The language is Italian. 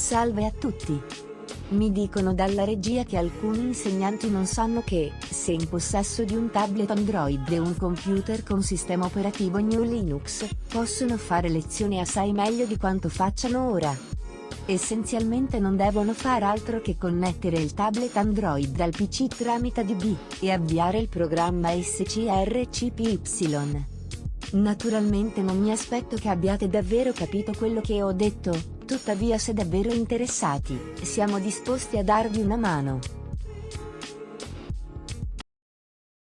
Salve a tutti! Mi dicono dalla regia che alcuni insegnanti non sanno che, se in possesso di un tablet Android e un computer con sistema operativo GNU Linux, possono fare lezioni assai meglio di quanto facciano ora. Essenzialmente non devono far altro che connettere il tablet Android al PC tramite DB, e avviare il programma SCRCPY. Naturalmente non mi aspetto che abbiate davvero capito quello che ho detto, tuttavia se davvero interessati, siamo disposti a darvi una mano.